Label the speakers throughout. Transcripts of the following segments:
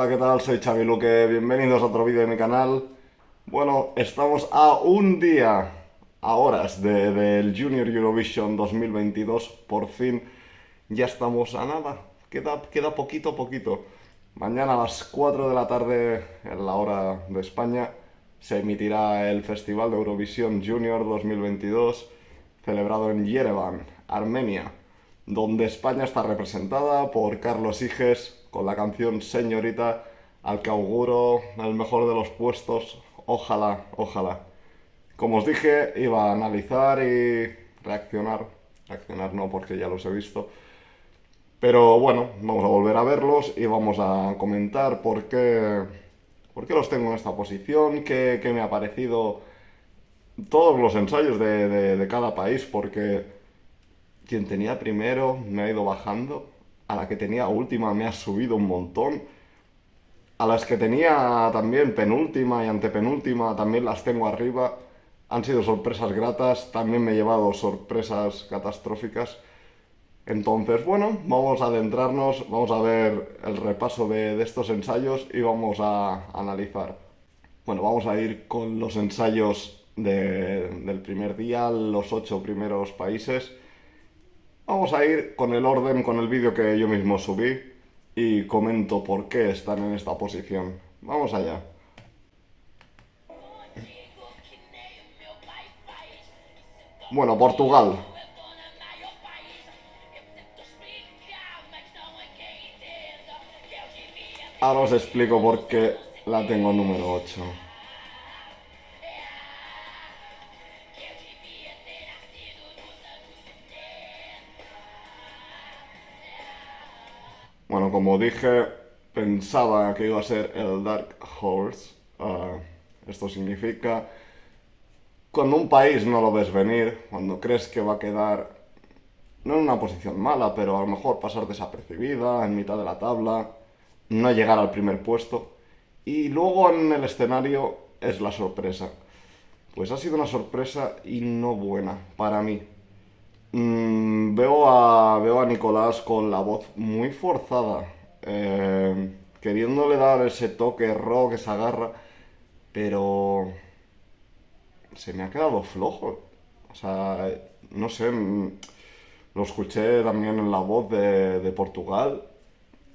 Speaker 1: Hola, ¿qué tal? Soy Xavi Luque, bienvenidos a otro vídeo de mi canal. Bueno, estamos a un día, a horas de- del Junior Eurovision 2022, por fin ya estamos a nada, queda, queda poquito, poquito. Mañana a las 4 de la tarde, en la hora de España, se emitirá el Festival de Eurovisión Junior 2022, celebrado en Yerevan, Armenia, donde España está representada por Carlos Higes con la canción Señorita, al que auguro el mejor de los puestos. Ojalá, ojalá. Como os dije, iba a analizar y reaccionar. Reaccionar no, porque ya los he visto. Pero bueno, vamos a volver a verlos y vamos a comentar por qué, por qué los tengo en esta posición, qué, qué me ha parecido todos los ensayos de, de- de cada país, porque quien tenía primero me ha ido bajando, a la que tenía última me ha subido un montón, a las que tenía también penúltima y antepenúltima también las tengo arriba, han sido sorpresas gratas, también me he llevado sorpresas catastróficas. Entonces, bueno, vamos a adentrarnos, vamos a ver el repaso de, de estos ensayos y vamos a analizar. Bueno, vamos a ir con los ensayos de- del primer día, los ocho primeros países. Vamos a ir con el orden, con el vídeo que yo mismo subí y comento por qué están en esta posición. Vamos allá. Bueno, Portugal. Ahora os explico por qué la tengo número 8. Como dije, pensaba que iba a ser el Dark Horse. Ah, esto significa cuando un país no lo ves venir, cuando crees que va a quedar no en una posición mala, pero a lo mejor pasar desapercibida en mitad de la tabla, no llegar al primer puesto, y luego en el escenario es la sorpresa. Pues ha sido una sorpresa y no buena para mí. Mm, veo, a, veo a Nicolás con la voz muy forzada, eh, queriéndole dar ese toque rock, esa garra, pero se me ha quedado flojo. O sea, no sé, mm, lo escuché también en la voz de, de Portugal,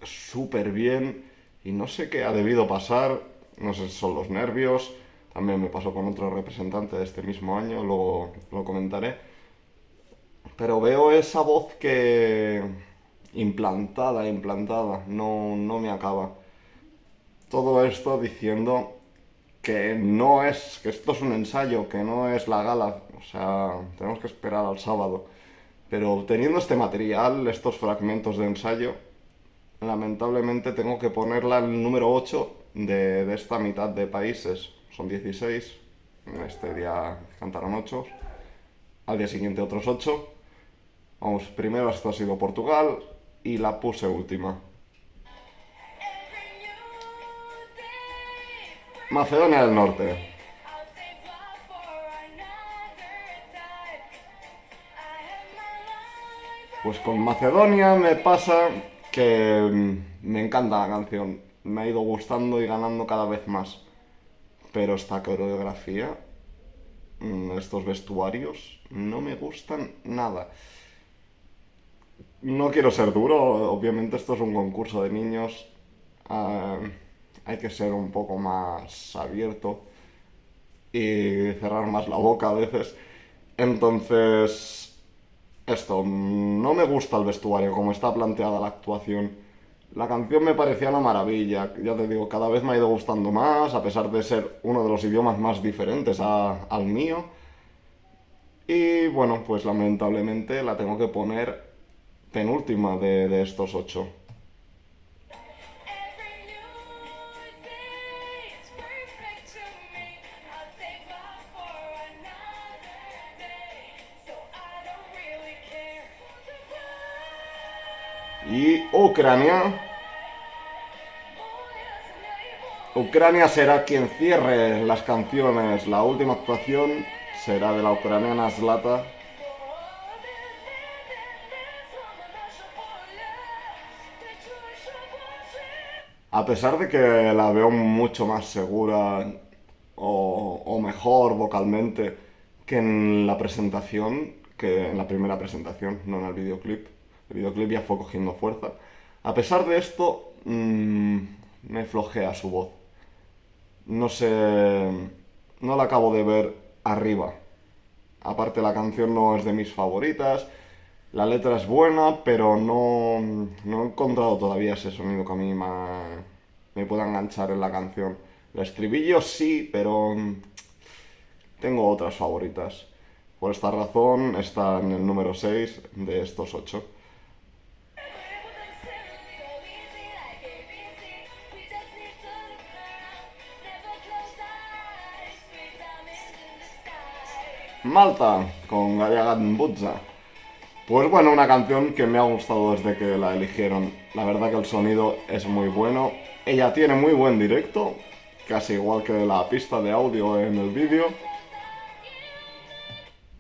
Speaker 1: súper bien, y no sé qué ha debido pasar, no sé si son los nervios, también me pasó con otro representante de este mismo año, luego lo comentaré, pero veo esa voz que implantada, implantada, no, no me acaba. Todo esto diciendo que no es, que esto es un ensayo, que no es la gala, o sea, tenemos que esperar al sábado. Pero teniendo este material, estos fragmentos de ensayo, lamentablemente tengo que ponerla en el número 8 de, de esta mitad de países. Son 16, este día cantaron 8, al día siguiente otros 8. Vamos, primero esto ha sido Portugal y la puse última. Macedonia del Norte. Pues con Macedonia me pasa que mm, me encanta la canción. Me ha ido gustando y ganando cada vez más. Pero esta coreografía, mm, estos vestuarios, no me gustan nada. No quiero ser duro, obviamente esto es un concurso de niños. ah, hay que ser un poco más abierto y cerrar más la boca a veces. Entonces, esto, no me gusta el vestuario, como está planteada la actuación. La canción me parecía una maravilla, ya te digo, cada vez me ha ido gustando más, a pesar de ser uno de los idiomas más diferentes al mío. Y bueno, pues lamentablemente la tengo que poner penúltima de, de estos ocho. Y Ucrania. Ucrania será quien cierre las canciones. La última actuación será de la ucraniana Zlata. A pesar de que la veo mucho más segura o, mejor vocalmente que en la presentación, que en la primera presentación, no en el videoclip. El videoclip ya fue cogiendo fuerza. A pesar de esto, mmm, me flojea su voz. No sé, no la acabo de ver arriba. Aparte la canción no es de mis favoritas, la letra es buena, pero no, no he encontrado todavía ese sonido que a mí me, me pueda enganchar en la canción. El estribillo sí, pero tengo otras favoritas. Por esta razón está en el número 6 de estos 8. Malta, con Gayagan Butza. Pues bueno, una canción que me ha gustado desde que la eligieron. La verdad que el sonido es muy bueno. Ella tiene muy buen directo, casi igual que la pista de audio en el vídeo.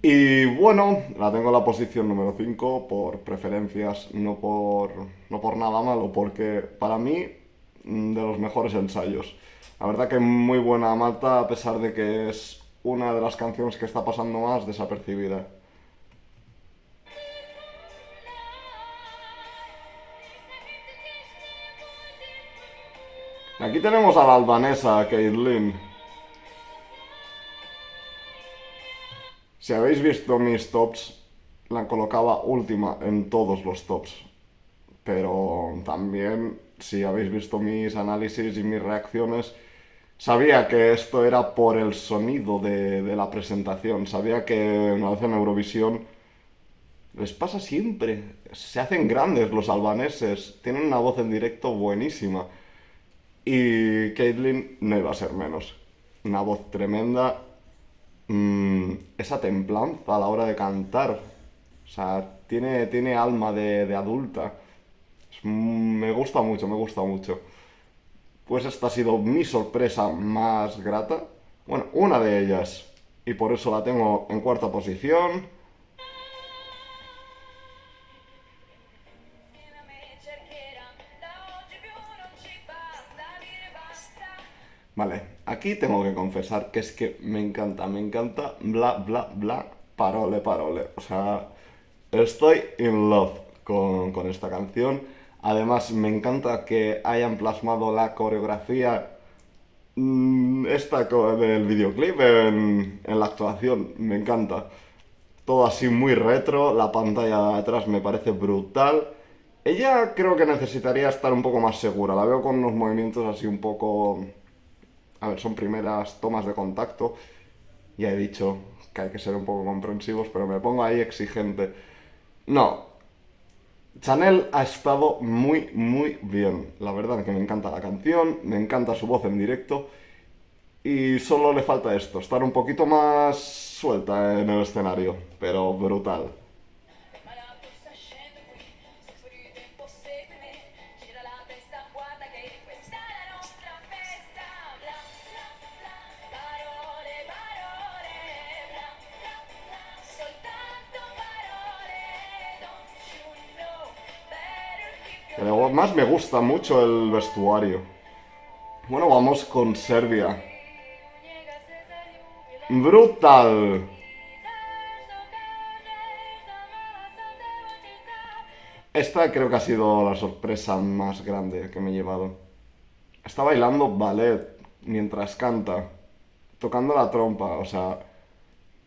Speaker 1: Y bueno, la tengo en la posición número 5 por preferencias, no por, no por nada malo, porque para mí mm, de los mejores ensayos. La verdad que muy buena Malta, a pesar de que es una de las canciones que está pasando más desapercibida. Aquí tenemos a la albanesa, Caitlyn. Si habéis visto mis tops, la colocaba última en todos los tops. Pero también, si habéis visto mis análisis y mis reacciones, Sabía que esto era por el sonido de, la presentación. Sabía que una vez en Eurovisión les pasa siempre. Se hacen grandes los albaneses. Tienen una voz en directo buenísima. Y Caitlyn no iba a ser menos. Una voz tremenda. Mm, esa templanza a la hora de cantar. O sea, tiene, tiene alma de, adulta. me gusta mucho, me gusta mucho pues esta ha sido mi sorpresa más grata. Bueno, una de ellas. Y por eso la tengo en cuarta posición. Vale, aquí tengo que confesar que es que me encanta, me encanta, bla, bla, bla, parole, parole. O sea, estoy in love con, con esta canción. Además, me encanta que hayan plasmado la coreografía mm, esta del videoclip en, la actuación. Me encanta. Todo así muy retro, la pantalla de atrás me parece brutal. Ella creo que necesitaría estar un poco más segura. La veo con unos movimientos así un poco... A ver, son primeras tomas de contacto. Ya he dicho que hay que ser un poco comprensivos, pero me pongo ahí exigente. No, Chanel ha estado muy, muy bien. La verdad que me encanta la canción, me encanta su voz en directo y solo le falta esto, estar un poquito más suelta en el escenario, pero brutal. Más me gusta mucho el vestuario. Bueno, vamos con Serbia. ¡Brutal! Esta creo que ha sido la sorpresa más grande que me he llevado. Está bailando ballet mientras canta, tocando la trompa, o sea...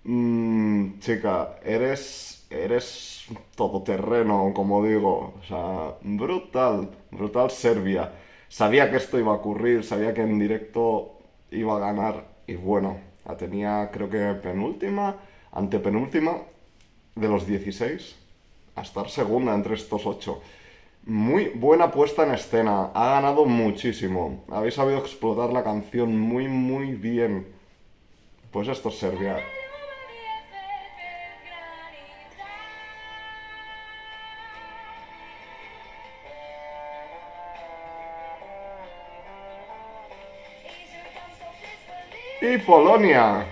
Speaker 1: Mmm, chica, eres eres todoterreno, como digo. O sea, brutal, brutal Serbia. Sabía que esto iba a ocurrir, sabía que en directo iba a ganar. Y bueno, la tenía creo que penúltima, antepenúltima de los 16. A estar segunda entre estos 8. Muy buena puesta en escena, ha ganado muchísimo. Habéis sabido explotar la canción muy, muy bien. Pues esto es Serbia. Polonia.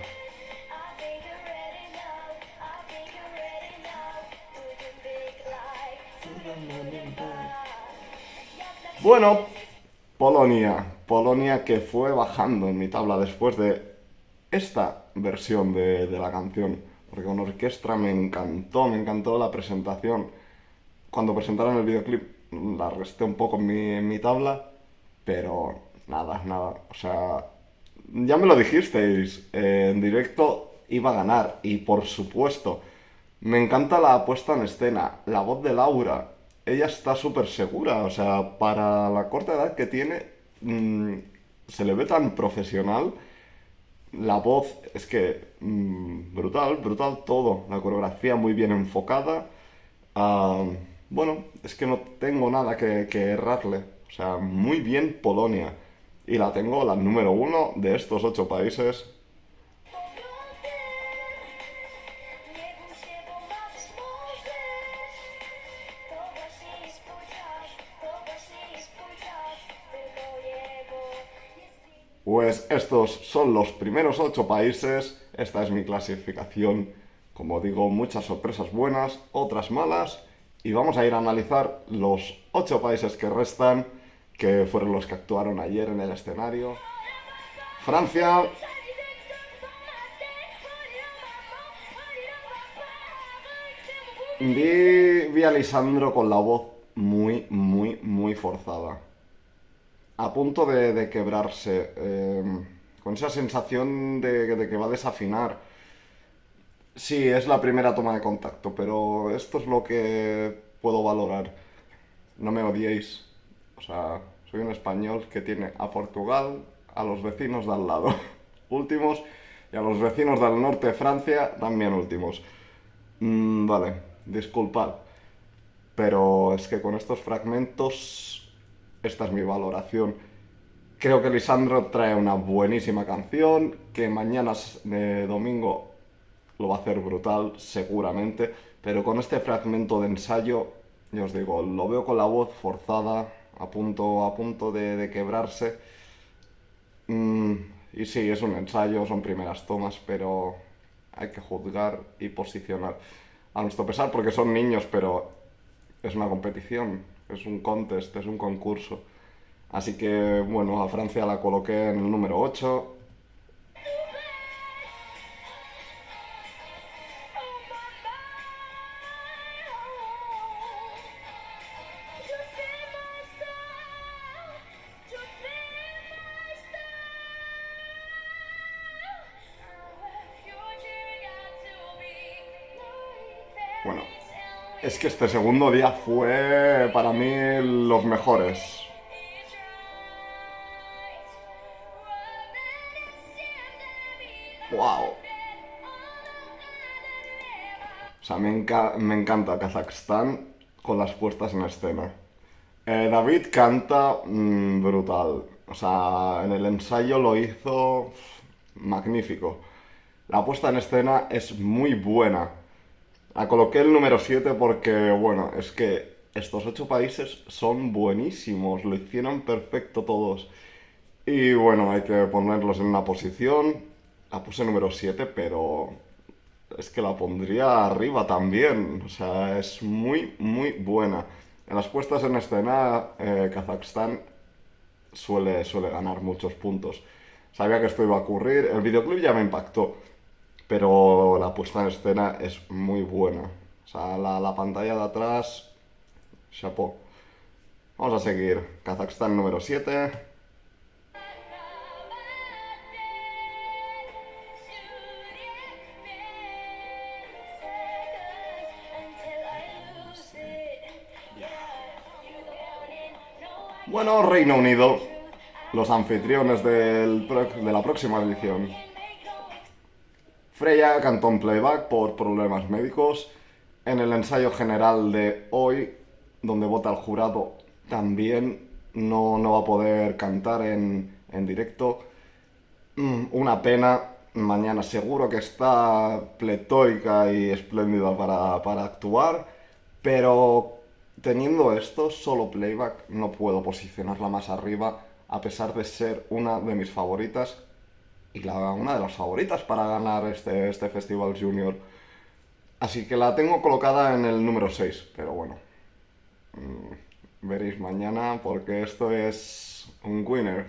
Speaker 1: Bueno, Polonia. Polonia que fue bajando en mi tabla después de esta versión de, la canción. Porque con orquesta me encantó, me encantó la presentación. Cuando presentaron el videoclip la resté un poco en mi, en mi tabla, pero nada, nada. O sea, ya me lo dijisteis, eh, en directo iba a ganar. Y por supuesto, me encanta la puesta en escena, la voz de Laura. Ella está súper segura, o sea, para la corta edad que tiene, mm, se le ve tan profesional. La voz es que mm, brutal, brutal todo. La coreografía muy bien enfocada. Ah, bueno, es que no tengo nada que, que errarle. O sea, muy bien Polonia. Y la tengo la número uno de estos ocho países. Pues estos son los primeros ocho países, esta es mi clasificación, como digo, muchas sorpresas buenas, otras malas, y vamos a ir a analizar los ocho países que restan, que fueron los que actuaron ayer en el escenario. Francia... Vi, vi a Lisandro con la voz muy, muy, muy forzada a punto de, quebrarse, em, con esa sensación de, que va a desafinar. Sí, es la primera toma de contacto, pero esto es lo que puedo valorar. No me odiéis. O sea, soy un español que tiene a Portugal, a los vecinos de al lado, últimos, y a los vecinos del norte de Francia, también últimos. Mm, vale, disculpad. Pero es que con estos fragmentos esta es mi valoración. Creo que Lisandro trae una buenísima canción, que mañana domingo lo va a hacer brutal, seguramente, pero con este fragmento de ensayo, yo os digo, lo veo con la voz forzada, a punto, a punto de, quebrarse. Mm, y sí, es un ensayo, son primeras tomas, pero hay que juzgar y posicionar. A nuestro pesar, porque son niños, pero es una competición, es un contest, es un concurso. Así que, bueno, a Francia la coloqué en el número 8. Este segundo día fue para mí los mejores. ¡Wow! O sea, me, encanta Kazajstán con las puestas en escena. Eh, David canta mm, brutal. O sea, en el ensayo lo hizo magnífico. La puesta en escena es muy buena. La coloqué el número 7 porque, bueno, es que estos ocho países son buenísimos, lo hicieron perfecto todos. Y bueno, hay que ponerlos en una posición. La puse número 7, pero es que la pondría arriba también. O sea, es muy, muy buena. En las puestas en escena, eh, Kazajstán suele, suele ganar muchos puntos. Sabía que esto iba a ocurrir. El videoclip ya me impactó pero la puesta en escena es muy buena. O sea, la, pantalla de atrás, chapeau. Vamos a seguir. Kazajstán número 7. Bueno, Reino Unido, los anfitriones del, de la próxima edición. Freya cantó en playback por problemas médicos. En el ensayo general de hoy, donde vota el jurado, también no, va a poder cantar en, directo. Mm, una pena. Mañana seguro que está pletórica y espléndida para, para actuar. Pero teniendo esto, solo playback, no puedo posicionarla más arriba, a pesar de ser una de mis favoritas y la, una de las favoritas para ganar este, este Festival Junior. Así que la tengo colocada en el número 6, pero bueno, mm, veréis mañana porque esto es un winner.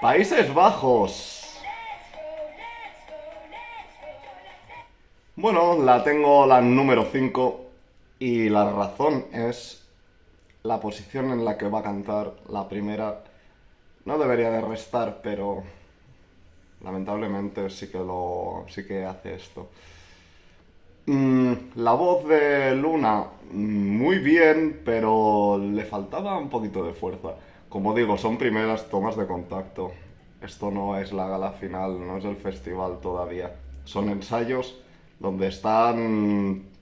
Speaker 1: Países Bajos. Bueno, la tengo la número 5 y la razón es la posición en la que va a cantar la primera. No debería de restar, pero lamentablemente sí que lo sí que hace esto. Mm, la voz de Luna, muy bien, pero le faltaba un poquito de fuerza. Como digo, son primeras tomas de contacto. Esto no es la gala final, no es el festival todavía. Son ensayos donde están,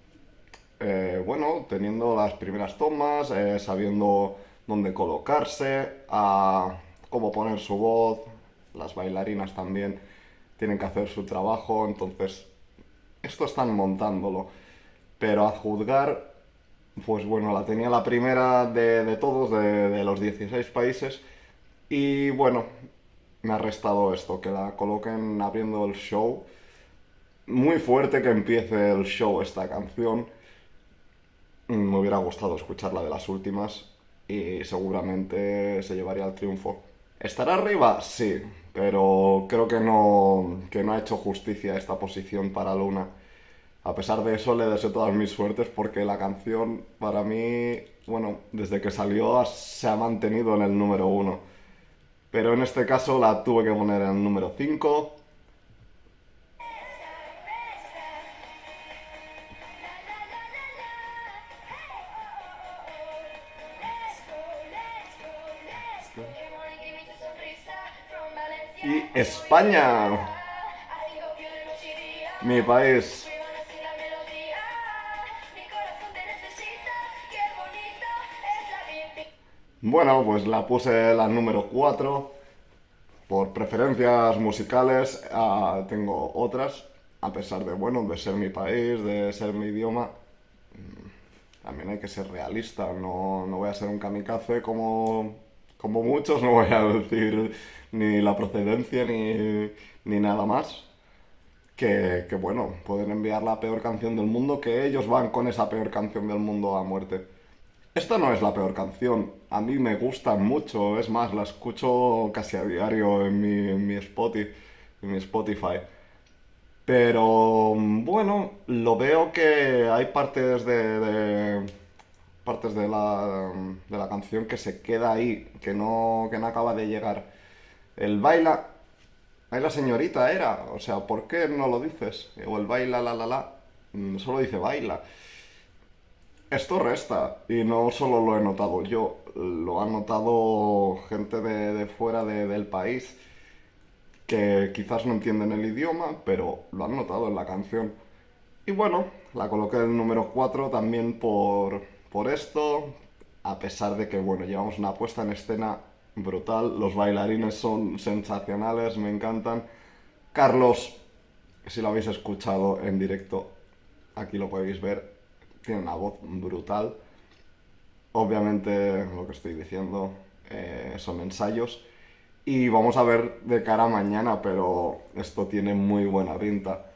Speaker 1: eh, bueno, teniendo las primeras tomas, eh, sabiendo dónde colocarse, a cómo poner su voz. Las bailarinas también tienen que hacer su trabajo, entonces esto están montándolo. Pero a juzgar pues bueno, la tenía la primera de, todos, de, los 16 países. Y bueno, me ha restado esto, que la coloquen abriendo el show. Muy fuerte que empiece el show esta canción. Me hubiera gustado escucharla de las últimas y seguramente se llevaría el triunfo. ¿Estará arriba? Sí, pero creo que no, que no ha hecho justicia esta posición para Luna. A pesar de eso, le deseo todas mis suertes porque la canción, para mí, bueno, desde que salió se ha mantenido en el número uno. Pero en este caso la tuve que poner en el número 5. España, mi país. Bueno, pues la puse la número 4. Por preferencias musicales ah, tengo otras, a pesar de, bueno, de ser mi país, de ser mi idioma. Mm, también hay que ser realista, no, no voy a ser un kamikaze como, como muchos, no voy a decir ni la procedencia ni, ni nada más. Que, que bueno, pueden enviar la peor canción del mundo, que ellos van con esa peor canción del mundo a muerte. Esta no es la peor canción, a mí me gusta mucho, es más, la escucho casi a diario en mi, en mi, Spotify, en mi Spotify. Pero bueno, lo veo que hay partes de, partes de la, de la, canción que se queda ahí, que no, que no acaba de llegar. El baila, la señorita era, o sea, ¿por qué no lo dices? O el baila la la la, mm, solo dice baila. Esto resta, y no solo lo he notado yo, lo han notado gente de, fuera del país que quizás no entienden el idioma, pero lo han notado en la canción. Y bueno, la coloqué en el número 4 también por, por esto, a pesar de que, bueno, llevamos una puesta en escena brutal, los bailarines son sensacionales, me encantan. Carlos, si lo habéis escuchado en directo, aquí lo podéis ver, tiene una voz brutal. Obviamente, lo que estoy diciendo eh, son ensayos. Y vamos a ver de cara a mañana, pero esto tiene muy buena pinta.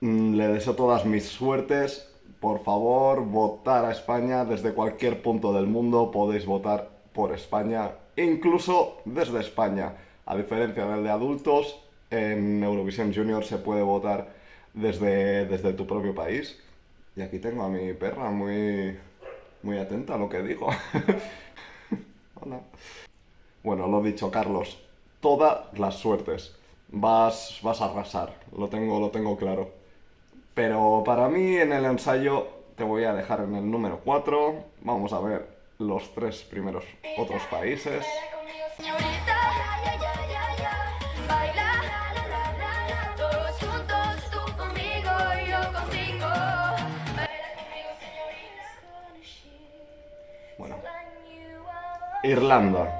Speaker 1: Mm, le deseo todas mis suertes. Por favor, votar a España desde cualquier punto del mundo. Podéis votar por España, incluso desde España. A diferencia del de adultos, en Eurovisión Junior se puede votar desde, desde tu propio país. Y aquí tengo a mi perra muy, muy atenta a lo que digo. Hola. Bueno, lo dicho, Carlos. Todas las suertes. Vas, vas a arrasar. Lo tengo, lo tengo claro. Pero para mí en el ensayo te voy a dejar en el número 4. Vamos a ver los tres primeros otros países. Irlanda.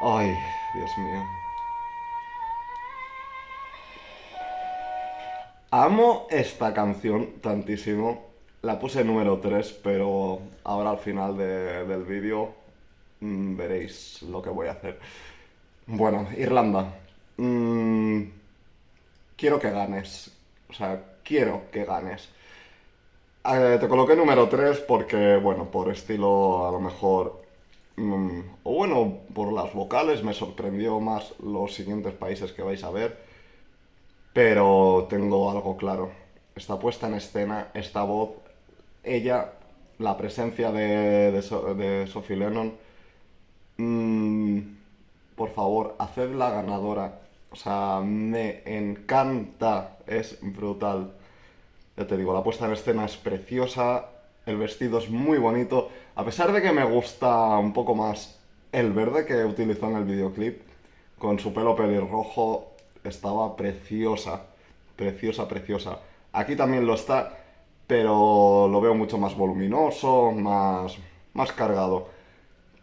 Speaker 1: Ay, Dios mío. Amo esta canción tantísimo. La puse número 3, pero ahora al final del vídeo mm, veréis lo que voy a hacer. Bueno, Irlanda. Mm, quiero que ganes. O sea, quiero que ganes. Eh, te coloqué número 3 porque, bueno, por estilo a lo mejor... mm, o bueno, por las vocales me sorprendió más los siguientes países que vais a ver. Pero tengo algo claro. Esta puesta en escena, esta voz, ella, la presencia de, de, So- de Sophie Lennon, mm, por favor, hacedla ganadora. O sea, me encanta, es brutal. Ya te digo, la puesta en escena es preciosa, el vestido es muy bonito, a pesar de que me gusta un poco más el verde que utilizó en el videoclip, con su pelo pelirrojo, estaba preciosa, preciosa, preciosa. Aquí también lo está, pero lo veo mucho más voluminoso, más, más cargado.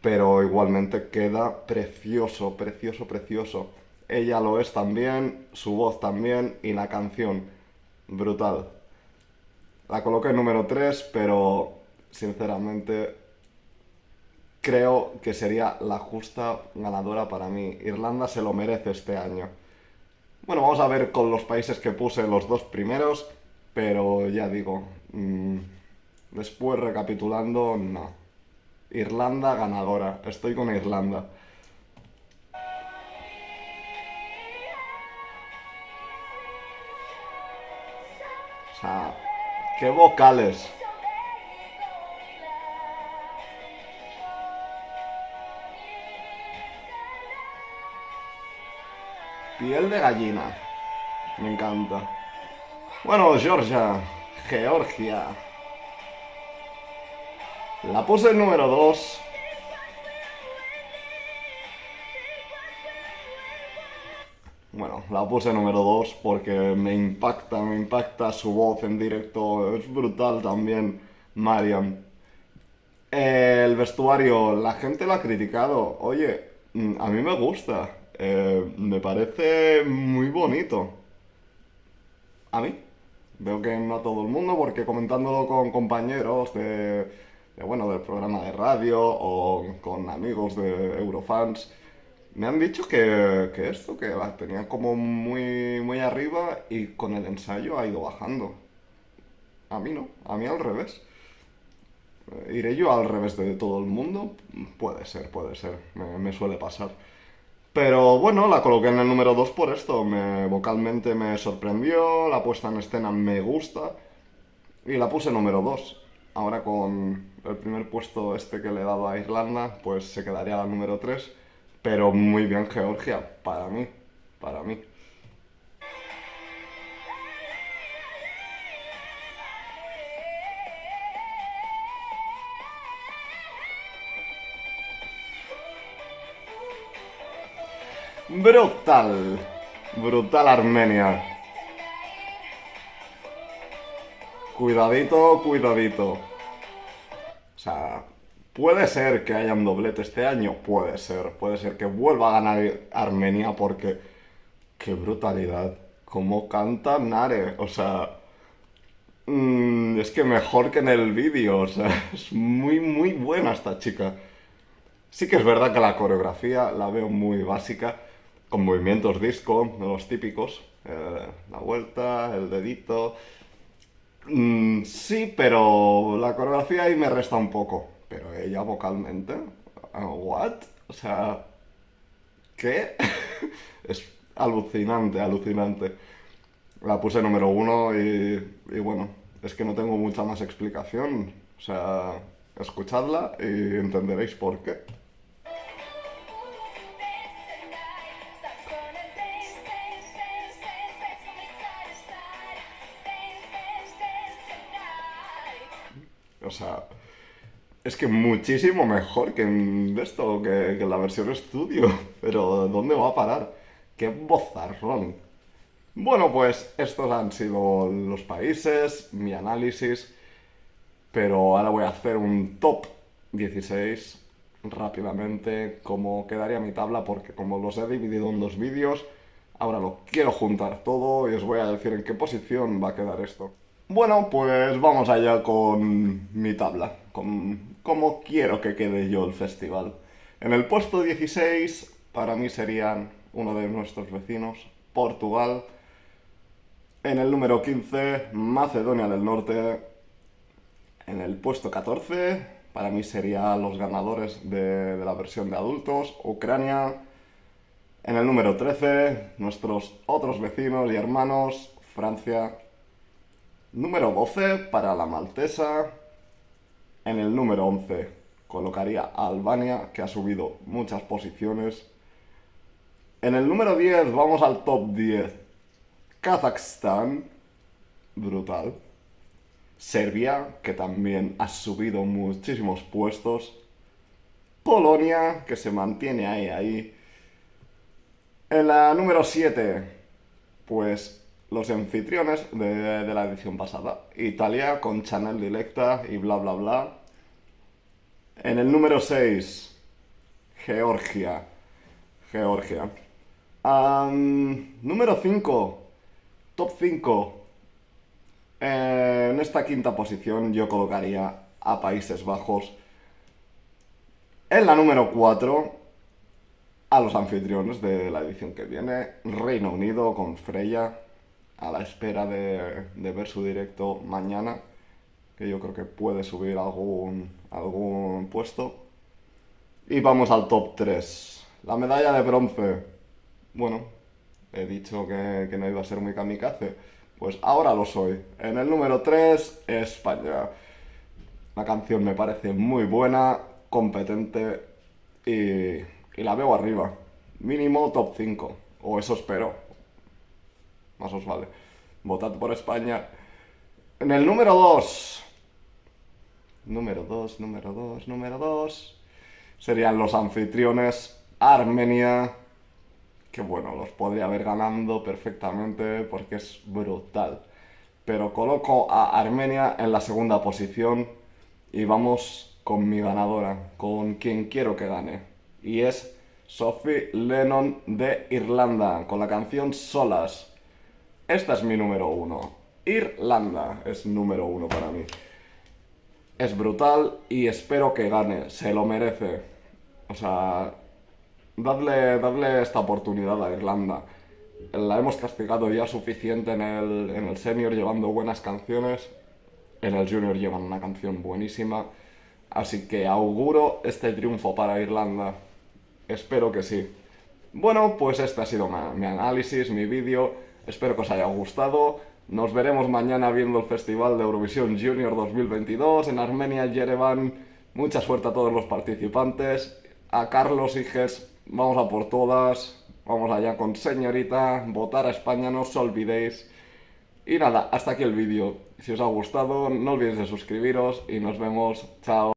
Speaker 1: Pero igualmente queda precioso, precioso, precioso. Ella lo es también, su voz también y la canción. Brutal. La coloqué en número 3, pero sinceramente creo que sería la justa ganadora para mí. Irlanda se lo merece este año. Bueno, vamos a ver con los países que puse los dos primeros, pero ya digo, mm, después recapitulando, no. Irlanda ganadora, estoy con Irlanda. O sea, qué vocales. Piel de gallina. Me encanta. Bueno, Georgia. Georgia. La puse en número 2. Bueno, la puse número 2 porque me impacta, me impacta su voz en directo. Es brutal también, Mariam. El vestuario, la gente lo ha criticado. Oye, mm, a mí me gusta. Eh, me parece muy bonito. A mí. Veo que no a todo el mundo, porque comentándolo con compañeros de, de, bueno, del programa de radio o con amigos de Eurofans, me han dicho que, que esto, que la tenían como muy, muy arriba y con el ensayo ha ido bajando. A mí no, a mí al revés. Eh, ¿Iré yo al revés de todo el mundo? Puede ser, puede ser, me, me suele pasar. Pero bueno, la coloqué en el número 2 por esto. Me, vocalmente me sorprendió, la puesta en escena me gusta y la puse número 2. Ahora con el primer puesto este que le he dado a Irlanda, pues se quedaría la número 3. Pero muy bien Georgia, para mí, para mí. Brutal, brutal Armenia. Cuidadito, cuidadito. O sea, puede ser que haya un doblete este año, puede ser, puede ser que vuelva a ganar Armenia porque qué brutalidad, cómo canta Nare, o sea, mm, es que mejor que en el vídeo, o sea, es muy muy buena esta chica. Sí que es verdad que la coreografía la veo muy básica, con movimientos disco, los típicos, eh, la vuelta, el dedito. Mm, sí, pero la coreografía ahí me resta un poco. Pero ella vocalmente, uh, ¿what? O sea, ¿qué? es alucinante, alucinante. La puse número uno y, y bueno, es que no tengo mucha más explicación. O sea, escuchadla y entenderéis por qué. Es que muchísimo mejor que esto, que, que en la versión estudio. Pero ¿dónde va a parar? ¡Qué bozarrón! Bueno, pues estos han sido los países, mi análisis. Pero ahora voy a hacer un top 16 rápidamente, como quedaría mi tabla, porque como los he dividido en dos vídeos, ahora lo quiero juntar todo y os voy a decir en qué posición va a quedar esto. Bueno, pues vamos allá con mi tabla, con cómo quiero que quede yo el festival. En el puesto 16, para mí serían uno de nuestros vecinos, Portugal. En el número 15, Macedonia del Norte. En el puesto 14, para mí serían los ganadores de, de la versión de adultos, Ucrania. En el número 13, nuestros otros vecinos y hermanos, Francia. Número 12 para la maltesa. En el número 11 colocaría a Albania, que ha subido muchas posiciones. En el número 10 vamos al top 10. Kazajstán, brutal. Serbia, que también ha subido muchísimos puestos. Polonia, que se mantiene ahí, ahí. En la número 7, pues los anfitriones de, la edición pasada. Italia con Chanel Dilecta y bla bla bla. En el número 6, Georgia. Georgia. Número 5, top 5. Eh, en esta quinta posición yo colocaría a Países Bajos. En la número 4, a los anfitriones de la edición que viene, Reino Unido con Freya, a la espera de, de ver su directo mañana, que yo creo que puede subir algún, algún puesto. Y vamos al top 3. La medalla de bronce. Bueno, he dicho que, que no iba a ser muy kamikaze. Pues ahora lo soy. En el número 3, España. La canción me parece muy buena, competente y, y la veo arriba. Mínimo top 5. O eso espero. Más os vale. Votad por España. En el número 2. Número 2, número 2, número 2. Serían los anfitriones Armenia que bueno, los podría haber ganando perfectamente porque es brutal. Pero coloco a Armenia en la segunda posición y vamos con mi ganadora, con quien quiero que gane. Y es Sophie Lennon de Irlanda, con la canción Solas. Esta es mi número uno. Irlanda es número uno para mí. Es brutal y espero que gane, se lo merece. O sea, dadle, esta oportunidad a Irlanda. La hemos castigado ya suficiente en el, en el senior llevando buenas canciones. En el junior llevan una canción buenísima. Así que auguro este triunfo para Irlanda. Espero que sí. Bueno, pues este ha sido mi análisis, mi vídeo. Espero que os haya gustado. Nos veremos mañana viendo el Festival de Eurovisión Junior 2022 en Armenia, Yerevan. Mucha suerte a todos los participantes. A Carlos Higes Vamos a por todas. Vamos allá con señorita. Votar a España, no os olvidéis. Y nada, hasta aquí el vídeo. Si os ha gustado, no olvidéis de suscribiros y nos vemos. Chao.